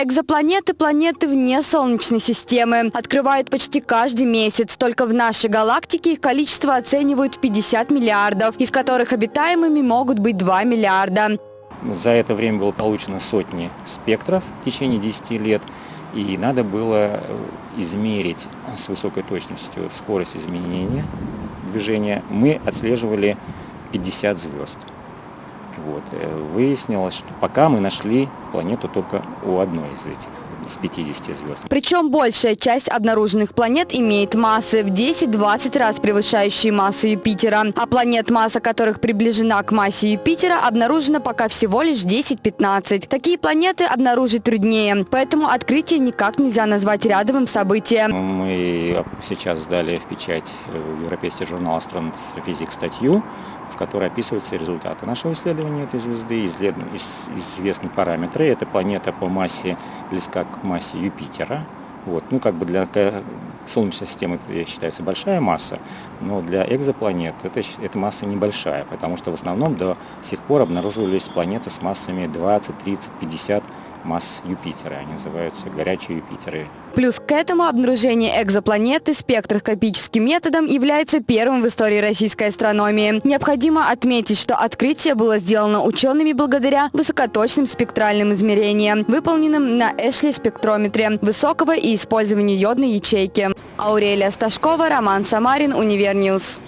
Экзопланеты – планеты вне Солнечной системы. Открывают почти каждый месяц. Только в нашей галактике их количество оценивают в 50 миллиардов, из которых обитаемыми могут быть 2 миллиарда. За это время было получено сотни спектров в течение 10 лет, и надо было измерить с высокой точностью скорость изменения движения. Мы отслеживали 50 звезд. Вот. Э, выяснилось, что пока мы нашли планету только у одной из этих из 50 звезд. Причем большая часть обнаруженных планет имеет массы в 10-20 раз превышающие массу Юпитера. А планет, масса которых приближена к массе Юпитера, обнаружена пока всего лишь 10-15. Такие планеты обнаружить труднее, поэтому открытие никак нельзя назвать рядовым событием. Мы сейчас сдали в печать в Европейский журнал «Астрофизик» статью, в которой описываются результаты нашего исследования этой звезды, известны параметры. Эта планета по массе близка к массе Юпитера. Вот. Ну, как бы для Солнечной системы это считается большая масса, но для экзопланет это, эта масса небольшая, потому что в основном до сих пор обнаруживались планеты с массами 20, 30, 50 масс Юпитера. Они называются горячие Юпитеры. Плюс к этому обнаружение экзопланеты спектроскопическим методом является первым в истории российской астрономии. Необходимо отметить, что открытие было сделано учеными благодаря высокоточным спектральным измерениям, выполненным на Эшли-спектрометре высокого и использованию йодной ячейки. Аурелия Сташкова, Роман Самарин, Универньюз.